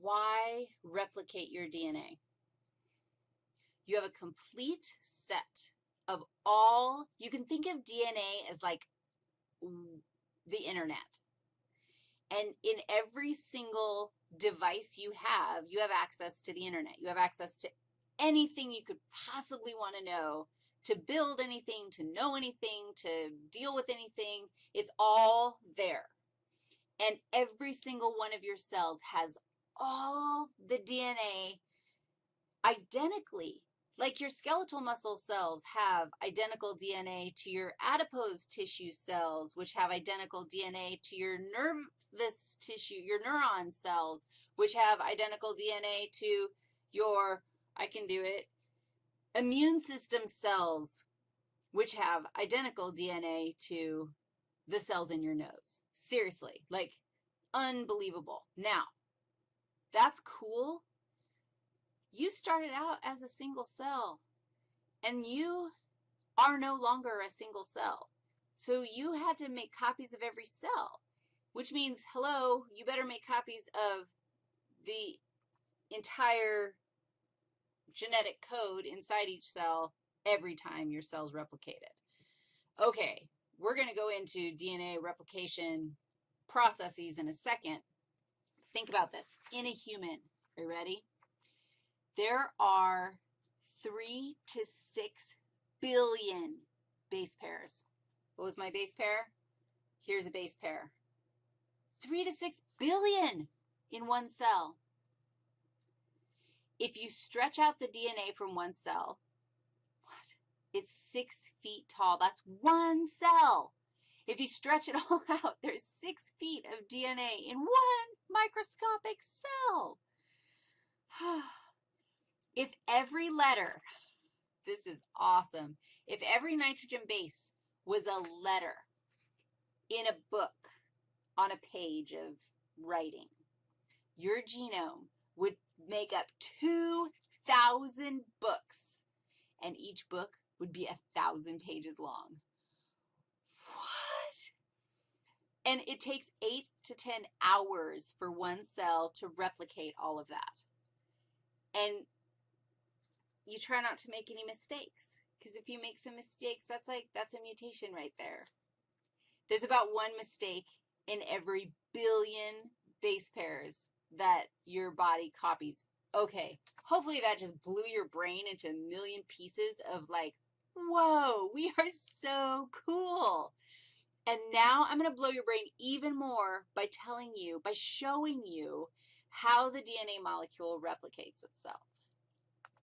why replicate your DNA? You have a complete set of all, you can think of DNA as like the internet. And in every single device you have, you have access to the internet. You have access to anything you could possibly want to know, to build anything, to know anything, to deal with anything. It's all there. And every single one of your cells has all the DNA identically. Like your skeletal muscle cells have identical DNA to your adipose tissue cells, which have identical DNA to your nervous tissue, your neuron cells, which have identical DNA to your, I can do it, immune system cells, which have identical DNA to the cells in your nose. Seriously, like unbelievable. Now, that's cool. You started out as a single cell, and you are no longer a single cell. So you had to make copies of every cell, which means, hello, you better make copies of the entire genetic code inside each cell every time your cell's replicated. Okay, we're going to go into DNA replication processes in a second. Think about this. In a human, are you ready? There are 3 to 6 billion base pairs. What was my base pair? Here's a base pair. 3 to 6 billion in one cell. If you stretch out the DNA from one cell, what? It's 6 feet tall. That's one cell. If you stretch it all out, there's six feet of DNA in one microscopic cell. if every letter, this is awesome, if every nitrogen base was a letter in a book on a page of writing, your genome would make up 2,000 books, and each book would be a 1,000 pages long. What? And it takes 8 to 10 hours for one cell to replicate all of that. And you try not to make any mistakes, because if you make some mistakes, that's like, that's a mutation right there. There's about one mistake in every billion base pairs that your body copies. Okay, hopefully that just blew your brain into a million pieces of like, whoa, we are so cool. And now I'm going to blow your brain even more by telling you, by showing you how the DNA molecule replicates itself.